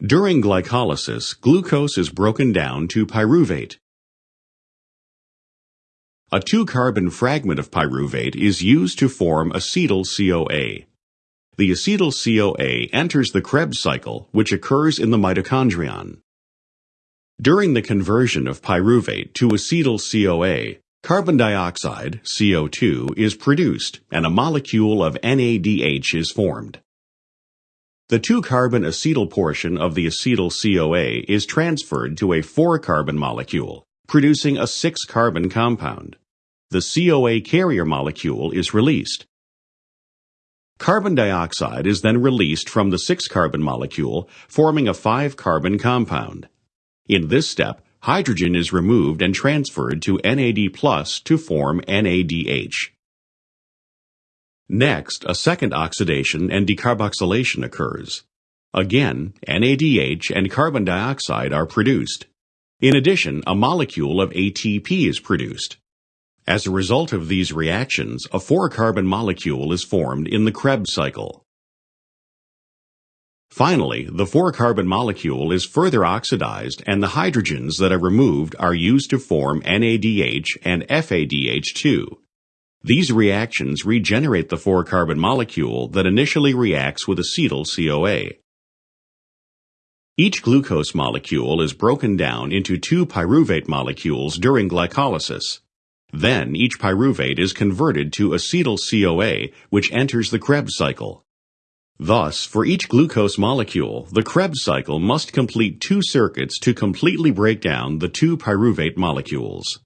During glycolysis, glucose is broken down to pyruvate. A two-carbon fragment of pyruvate is used to form acetyl-CoA. The acetyl-CoA enters the Krebs cycle, which occurs in the mitochondrion. During the conversion of pyruvate to acetyl-CoA, carbon dioxide, CO2, is produced and a molecule of NADH is formed. The two-carbon acetyl portion of the acetyl-CoA is transferred to a four-carbon molecule, producing a six-carbon compound. The CoA carrier molecule is released. Carbon dioxide is then released from the six-carbon molecule, forming a five-carbon compound. In this step, hydrogen is removed and transferred to NAD plus to form NADH. Next, a second oxidation and decarboxylation occurs. Again, NADH and carbon dioxide are produced. In addition, a molecule of ATP is produced. As a result of these reactions, a four-carbon molecule is formed in the Krebs cycle. Finally, the four-carbon molecule is further oxidized and the hydrogens that are removed are used to form NADH and FADH2. These reactions regenerate the four-carbon molecule that initially reacts with acetyl-CoA. Each glucose molecule is broken down into two pyruvate molecules during glycolysis. Then each pyruvate is converted to acetyl-CoA, which enters the Krebs cycle. Thus, for each glucose molecule, the Krebs cycle must complete two circuits to completely break down the two pyruvate molecules.